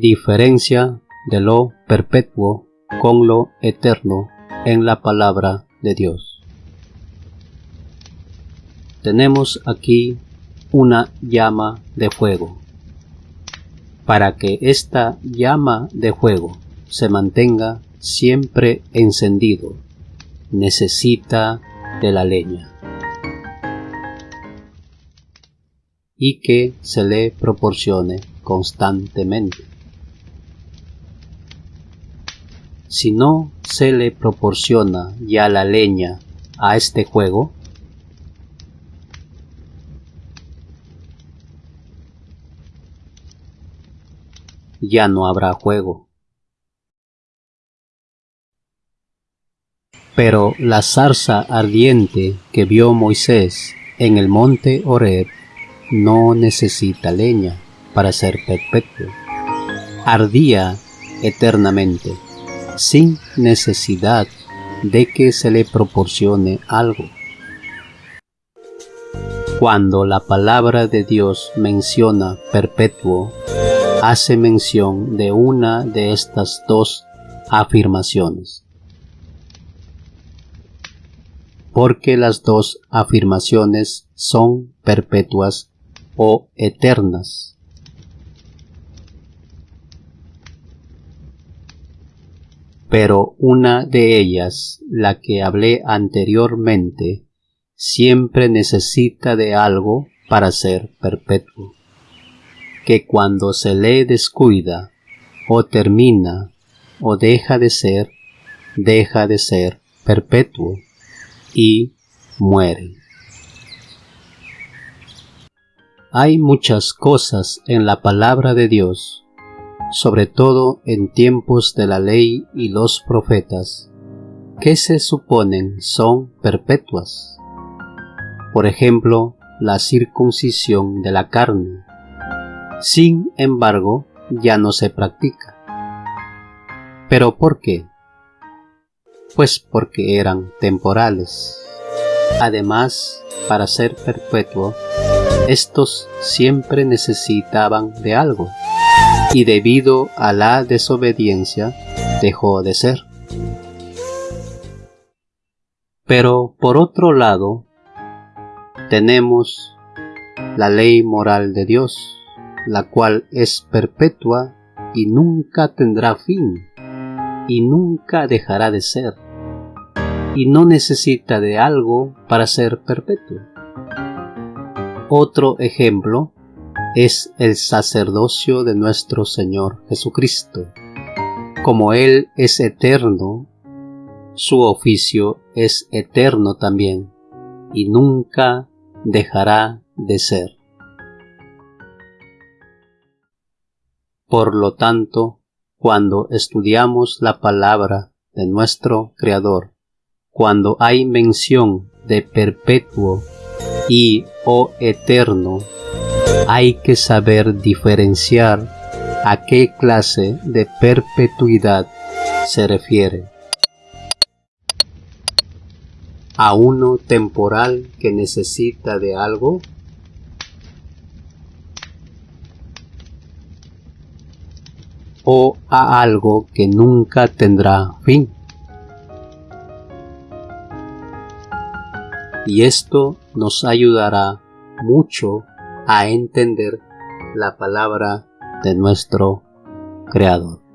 diferencia de lo perpetuo con lo eterno en la palabra de Dios. Tenemos aquí una llama de fuego. Para que esta llama de fuego se mantenga siempre encendido, necesita de la leña y que se le proporcione constantemente. Si no se le proporciona ya la leña a este juego, ya no habrá juego. Pero la zarza ardiente que vio Moisés en el monte Horeb no necesita leña para ser perpetuo. Ardía eternamente sin necesidad de que se le proporcione algo. Cuando la palabra de Dios menciona perpetuo, hace mención de una de estas dos afirmaciones. Porque las dos afirmaciones son perpetuas o eternas. Pero una de ellas, la que hablé anteriormente, siempre necesita de algo para ser perpetuo, que cuando se le descuida, o termina, o deja de ser, deja de ser perpetuo y muere. Hay muchas cosas en la palabra de Dios sobre todo en tiempos de la ley y los profetas, que se suponen son perpetuas. Por ejemplo, la circuncisión de la carne. Sin embargo, ya no se practica. ¿Pero por qué? Pues porque eran temporales. Además, para ser perpetuo, estos siempre necesitaban de algo y debido a la desobediencia dejó de ser. Pero por otro lado, tenemos la ley moral de Dios, la cual es perpetua y nunca tendrá fin, y nunca dejará de ser, y no necesita de algo para ser perpetua. Otro ejemplo es el sacerdocio de nuestro Señor Jesucristo. Como Él es eterno, su oficio es eterno también y nunca dejará de ser. Por lo tanto, cuando estudiamos la palabra de nuestro Creador, cuando hay mención de perpetuo y o eterno hay que saber diferenciar a qué clase de perpetuidad se refiere. ¿A uno temporal que necesita de algo? ¿O a algo que nunca tendrá fin? Y esto nos ayudará mucho a entender la palabra de nuestro Creador.